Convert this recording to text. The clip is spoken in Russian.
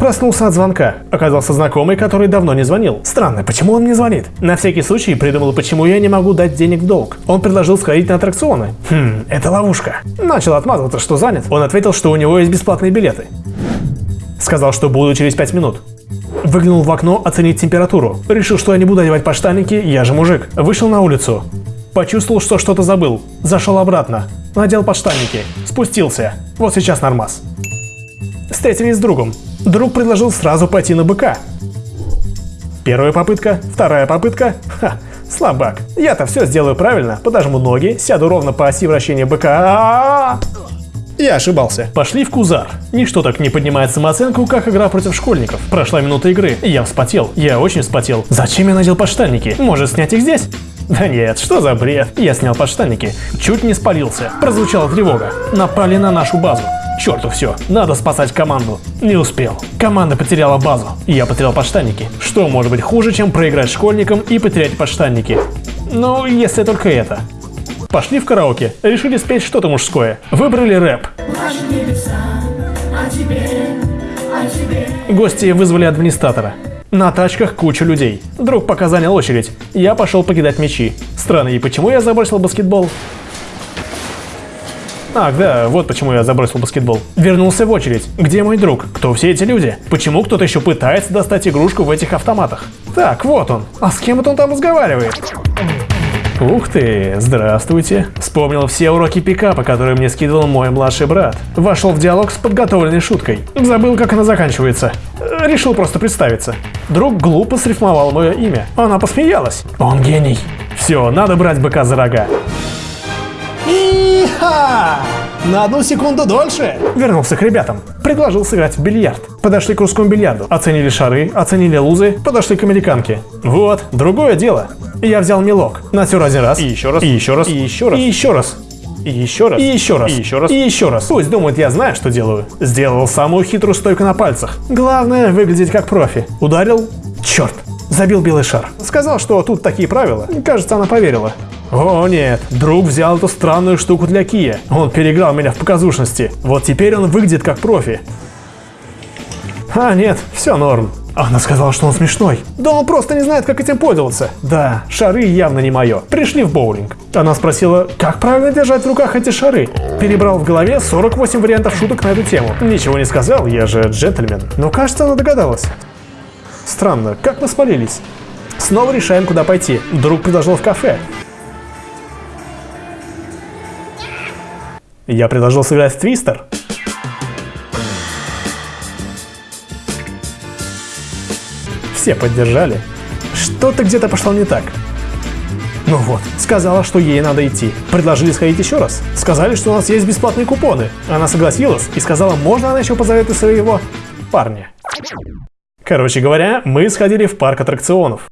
Проснулся от звонка. Оказался знакомый, который давно не звонил. Странно, почему он мне звонит? На всякий случай придумал, почему я не могу дать денег в долг. Он предложил сходить на аттракционы. Хм, это ловушка. Начал отмазываться, что занят. Он ответил, что у него есть бесплатные билеты. Сказал, что буду через 5 минут. Выглянул в окно оценить температуру. Решил, что я не буду одевать подштанники, я же мужик. Вышел на улицу. Почувствовал, что что-то забыл. Зашел обратно. Надел подштанники. Спустился. Вот сейчас нормас. Встретились с другом. Друг предложил сразу пойти на быка. Первая попытка, вторая попытка. Ха, слабак. Я-то все сделаю правильно. Подожму ноги, сяду ровно по оси вращения быка. Я ошибался. Пошли в Кузар. Ничто так не поднимает самооценку, как игра против школьников. Прошла минута игры. Я вспотел. Я очень вспотел. Зачем я надел подштанники? Может снять их здесь? Да нет, что за бред? Я снял подштанники. Чуть не спалился. Прозвучала тревога. Напали на нашу базу. Черту все, надо спасать команду. Не успел. Команда потеряла базу. Я потерял подштанники. Что может быть хуже, чем проиграть школьникам и потерять подштанники? Ну, если только это. Пошли в караоке, решили спеть что-то мужское. Выбрали рэп. Гости вызвали администратора. На тачках куча людей. Друг пока занял очередь. Я пошел покидать мячи. Странно, и почему я забросил баскетбол? Ах, да, вот почему я забросил баскетбол. Вернулся в очередь. Где мой друг? Кто все эти люди? Почему кто-то еще пытается достать игрушку в этих автоматах? Так, вот он. А с кем это он там разговаривает? Ух ты, здравствуйте. Вспомнил все уроки пикапа, которые мне скидывал мой младший брат. Вошел в диалог с подготовленной шуткой. Забыл, как она заканчивается. Решил просто представиться. Друг глупо срифмовал мое имя. Она посмеялась. Он гений. Все, надо брать быка за рога. Иха! На одну секунду дольше! Вернулся к ребятам. Предложил сыграть в бильярд. Подошли к русскому бильярду. Оценили шары, оценили лузы, подошли к американке. Вот, другое дело. Я взял мелок. Натер один раз. И еще раз. И еще раз. И еще раз. И еще раз. И еще раз. И еще раз. И еще раз. И еще раз. Пусть думают, я знаю, что делаю. Сделал самую хитрую стойку на пальцах. Главное, выглядеть как профи. Ударил. Черт. Забил белый шар. Сказал, что тут такие правила. Кажется, она поверила. О нет, друг взял эту странную штуку для Кия. Он переиграл меня в показушности. Вот теперь он выглядит как профи. А нет, все норм. Она сказала, что он смешной. Да он просто не знает, как этим пользоваться. Да, шары явно не мое. Пришли в боулинг. Она спросила, как правильно держать в руках эти шары. Перебрал в голове 48 вариантов шуток на эту тему. Ничего не сказал, я же джентльмен. Но кажется, она догадалась. Странно, как мы спалились? Снова решаем, куда пойти. Друг предложил в кафе. Я предложил сыграть в твистер. Все поддержали. Что-то где-то пошло не так. Ну вот, сказала, что ей надо идти. Предложили сходить еще раз. Сказали, что у нас есть бесплатные купоны. Она согласилась и сказала, можно она еще позовет своего парня. Короче говоря, мы сходили в парк аттракционов.